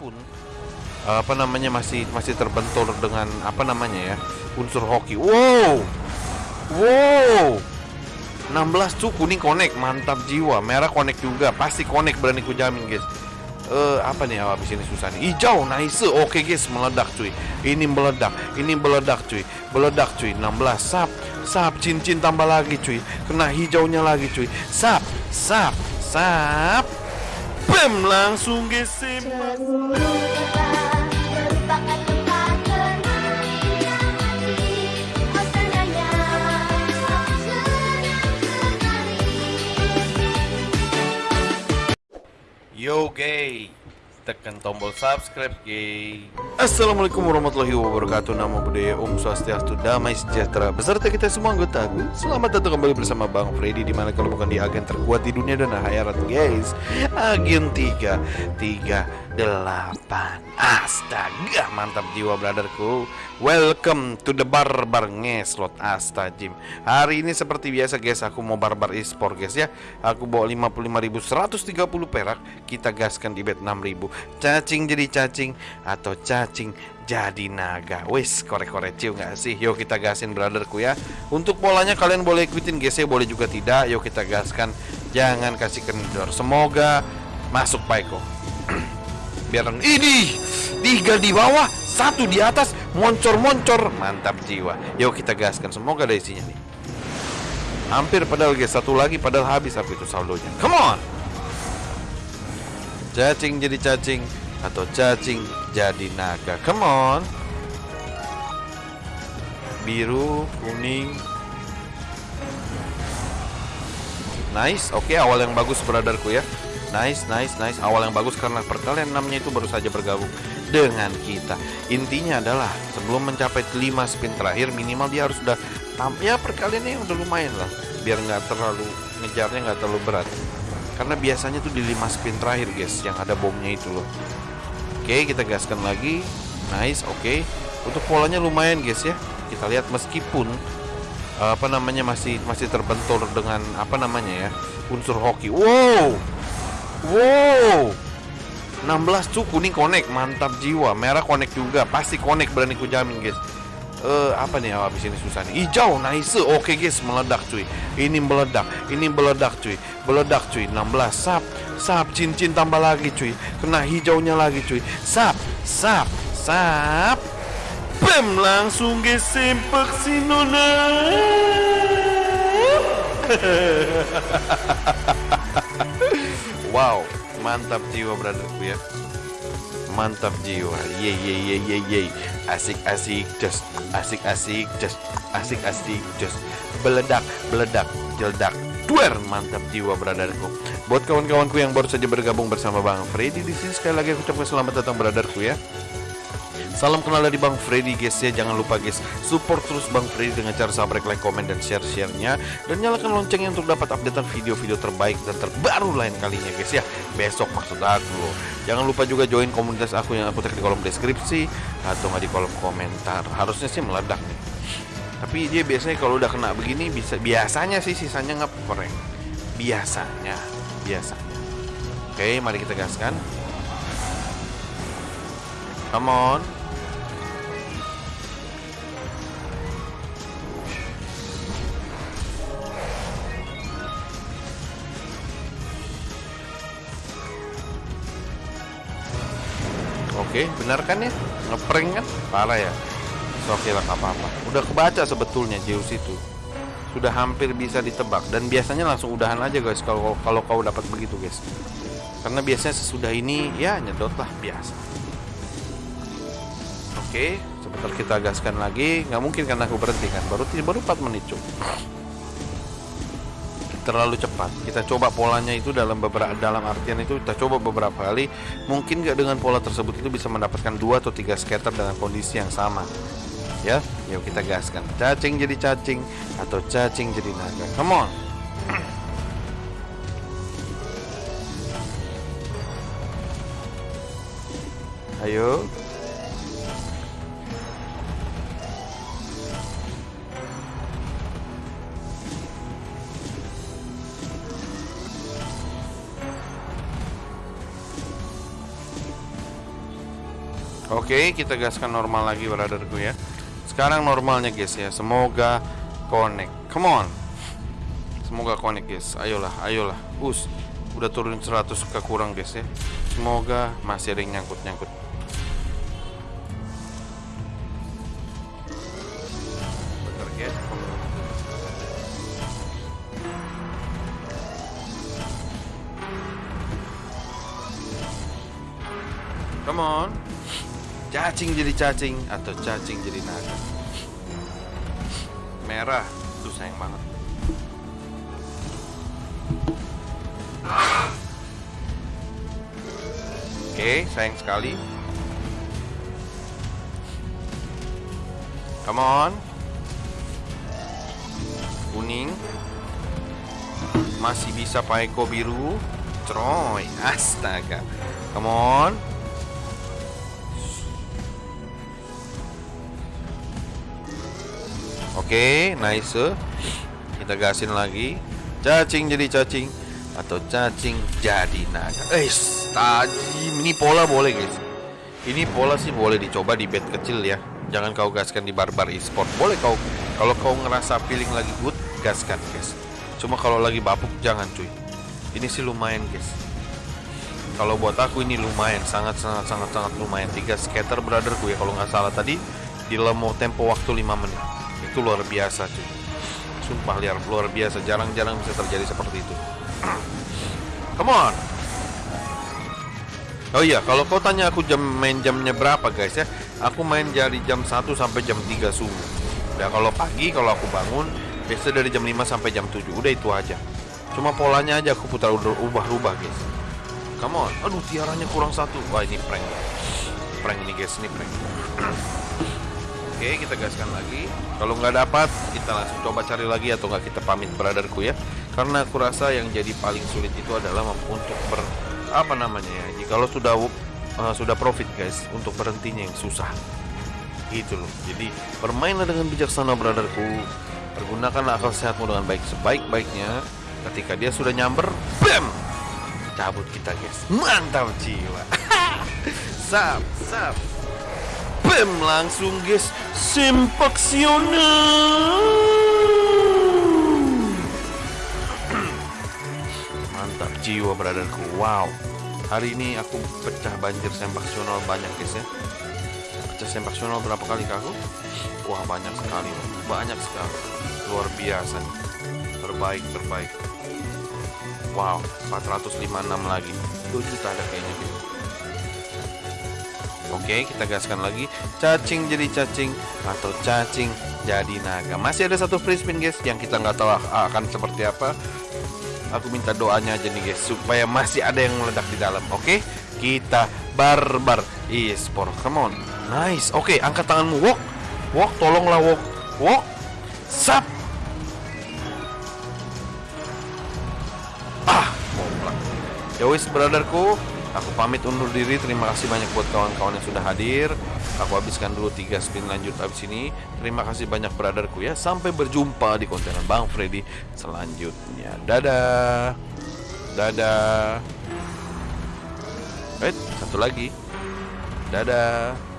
meskipun apa namanya masih masih terbentur dengan apa namanya ya unsur hoki. Wow, wow, 16 cu kuning connect mantap jiwa. Merah connect juga pasti connect berani ku jamin guys. Eh apa nih habis ini susah nih? Hijau nice. Oke guys meledak cuy. Ini meledak ini meledak cuy. Meledak cuy. 16 sap sap cincin tambah lagi cuy. Kena hijaunya lagi cuy. Sap sap sap pem lan sou nge seman Tekan tombol subscribe gay Assalamualaikum warahmatullahi wabarakatuh. Nama budaya Om Swastiastu Damai Sejahtera. Beserta kita semua anggota aku Selamat datang kembali bersama Bang Freddy Di mana kalau bukan di agen terkuat di dunia dan akhirat guys. Agen 3 3 8 Astaga mantap jiwa brotherku. Welcome to the barbar ngeslot. Astajim Hari ini seperti biasa guys Aku mau barbar e-sport guys ya. Aku bawa 55.130 perak. Kita gaskan di bet 6.000 Cacing jadi cacing Atau cacing jadi naga. Wis korek-korek cium gak sih? Yuk kita gasin brotherku ya. Untuk polanya kalian boleh ikutin guys ya. Boleh juga tidak. Yuk kita gaskan. Jangan kasih kendor. Semoga masuk Paiko biar ini tiga di bawah satu di atas moncor-moncor. Mantap jiwa. Yuk kita gaskan semoga ada isinya nih. Hampir padahal guys. Satu lagi padahal habis apa itu saldonya. Come on! Cacing jadi cacing atau cacing jadi naga. Come on! Biru kuning. Nice. Oke awal yang bagus brotherku ya Nice, nice, nice. Awal yang bagus karena perkalian 6 itu baru saja bergabung dengan kita. Intinya adalah sebelum mencapai 5 spin terakhir minimal dia harus sudah ya perkaliannya udah lumayan lah. Biar nggak terlalu ngejarnya nggak terlalu berat. Karena biasanya tuh di 5 spin terakhir guys yang ada bomnya itu loh. Oke, kita gaskan lagi. Nice, oke. Untuk polanya lumayan guys ya. Kita lihat meskipun apa namanya masih masih terbentur dengan apa namanya ya unsur hoki. Wow, Wow. 16 cu kuning connect mantap jiwa. Merah connect juga pasti connect berani ku jamin guys. Eh apa nih habis ini susah nih? Hijau nice. Oke guys meledak cuy. Ini meledak ini meledak cuy. Meledak cuy. 16 sap sap cincin tambah lagi cuy. Kena hijaunya lagi cuy. Sap sap sap. Bam langsung guys sempak si nona Wow, mantap jiwa brotherku ya. Mantap jiwa. Ye ye ye ye ye. Asik asik just asik asik just asik asik just beledak beledak jeledak duer mantap jiwa brotherku. Buat kawan-kawanku yang baru saja bergabung bersama Bang Freddy di sini sekali lagi aku ucapkan selamat datang brotherku ya. Salam kenal dari Bang Freddy guys ya. Jangan lupa guys Support terus Bang Freddy dengan cara subscribe, like, komen, dan share-sharenya. Dan nyalakan loncengnya untuk dapat updatean video-video terbaik dan terbaru lain kalinya guys ya. Besok maksud aku. Jangan lupa juga join komunitas aku yang aku tag di kolom deskripsi Atau nggak di kolom komentar. Harusnya sih meledak nih. Tapi dia biasanya kalau udah kena begini bisa Biasanya sih sisanya nggak koreng Biasanya Biasanya. Oke mari kita gaskan. Come on Oke, benar kan ya? Ngeprank kan? Parah ya? So, Oke lah, apa-apa. Udah kebaca sebetulnya Zeus itu. Sudah hampir bisa ditebak dan biasanya langsung udahan aja guys kalau kalau kau dapat begitu guys. Karena biasanya sesudah ini ya nyedot lah biasa. Oke, sebentar kita gaskan lagi. Nggak mungkin karena aku berhenti kan. Baru baru 4 menit cuy terlalu cepat. Kita coba polanya itu dalam beberapa dalam artian itu kita coba beberapa kali. Mungkin nggak dengan pola tersebut itu bisa mendapatkan dua atau tiga scatter dengan kondisi yang sama. Ya, yuk kita gaskan. Cacing jadi cacing atau cacing jadi naga. Come on. Ayo. Oke, kita gaskan normal lagi brotherku ya. Sekarang normalnya guys ya. Semoga connect. Come on. Semoga connect guys. Ayolah, ayolah. Us. Udah turun 100 ke kurang guys ya. Semoga masih ada yang nyangkut-nyangkut. Come on. Cacing jadi cacing atau cacing jadi naga. Merah. Tuh sayang banget. Oke, sayang sekali. Come on. Kuning. Masih bisa Paeko biru. Troy, astaga. Come on. Oke, nice. Kita gasin lagi. Cacing jadi cacing atau cacing jadi naga. Eh, tajim. Ini pola boleh, guys. Ini pola sih boleh dicoba di bed kecil ya. Jangan kau gaskan di barbar e-sport. Boleh kau kalau kau ngerasa feeling lagi good, gaskan, guys. Cuma kalau lagi bapuk jangan, cuy. Ini sih lumayan, guys. Kalau buat aku ini lumayan, sangat sangat sangat sangat lumayan. Tiga skater brotherku ya kalau nggak salah tadi di dalam tempo waktu 5 menit. Itu luar biasa, cuy. Sumpah liar luar biasa, jarang-jarang bisa terjadi seperti itu. Come on. Oh iya, kalau kau tanya aku jam main jamnya berapa guys ya, aku main dari jam 1 sampai jam 3 subuh. Ya kalau pagi kalau aku bangun biasa dari jam 5 sampai jam 7, udah itu aja. Cuma polanya aja aku putar ubah-ubah guys. Come on, aduh tiaranya kurang satu. Wah ini prank. Prank ini guys, ini prank. Oke, kita gaskan lagi. Kalau nggak dapat, kita langsung coba cari lagi atau nggak kita pamit brotherku ya. Karena aku rasa yang jadi paling sulit itu adalah untuk ber apa namanya ya. Jikalau sudah uh, sudah profit guys, untuk berhentinya yang susah. Gitu loh. Jadi bermainlah dengan bijaksana brotherku. Pergunakanlah akal sehatmu dengan baik sebaik-baiknya. Ketika dia sudah nyamber, bam! Cabut kita guys. Mantap jiwa. sap, sap. Bam langsung guys Sempaksioner Mantap jiwa brotherku. Wow. Hari ini aku pecah banjir sempaksional banyak guys ya. Pecah sempaksional berapa kali ke aku? Wah banyak sekali Banyak sekali. Luar biasa Terbaik terbaik. Wow 456 lagi. 2 juta ada kayaknya gitu Oke, kita gaskan lagi. Cacing jadi cacing atau cacing jadi naga. Masih ada satu free spin guys yang kita nggak tahu akan seperti apa. Aku minta doanya aja nih guys supaya masih ada yang meledak di dalam. Oke, kita barbar e-sport. Come on, nice. Oke, angkat tanganmu. Walk, walk. Tolonglah walk, walk. Sap. Ah. Ya wis, brotherku. Aku pamit undur diri. Terima kasih banyak buat kawan-kawan yang sudah hadir. Aku habiskan dulu tiga spin lanjut habis ini. Terima kasih banyak brotherku ya. Sampai berjumpa di konten Bang Freddy selanjutnya. Dadah. Dadah. Eh, satu lagi. Dadah.